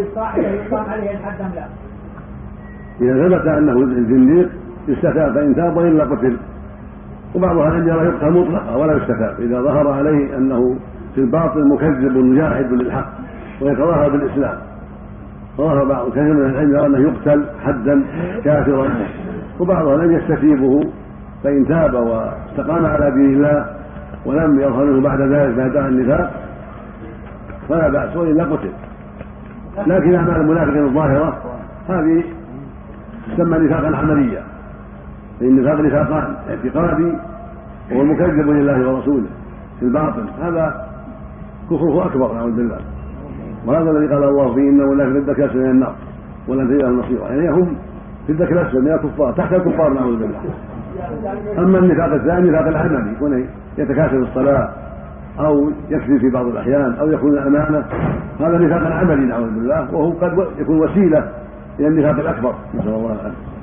الصاحب عليه الحد ام لا؟ إذا ثبت أنه زنديق يستتاب فإن تاب وإلا قتل. وبعض أهل العلم يرى يقتل مطلقا ولا يستتاب إذا ظهر عليه أنه في الباطل مكذب مجاهد للحق ويتظاهر بالإسلام. ظهر بعض كثير من العلم يرى أنه يقتل حدا كافرا. وبعض أهل يستتيبه فإن تاب واستقام على دين الله ولم يظهر منه بعد ذلك ما دعا النفاق فلا بأس وإلا قتل. لكن أعمال المنافقين الظاهرة هذه تسمى نفاقا عمليا النفاق نفاقان اعتقادي وهو المكذب لله ورسوله في الباطل. هذا كفره أكبر نعوذ بالله. وهذا الذي قال الله فيه إنه لا في الدرك من النار ولن تجد لهم نصيرا يعني هم في الدرك الأسفل من الكفار تحت الكفار نعوذ بالله. أما النفاق الثاني النفاق العملي يكون يتكاسل الصلاة أو يكذب في بعض الأحيان أو يكون الأمانة. هذا نفاق عملي نعوذ بالله وهو قد يكون وسيلة إلى النفاق الأكبر نسأل الله العافية.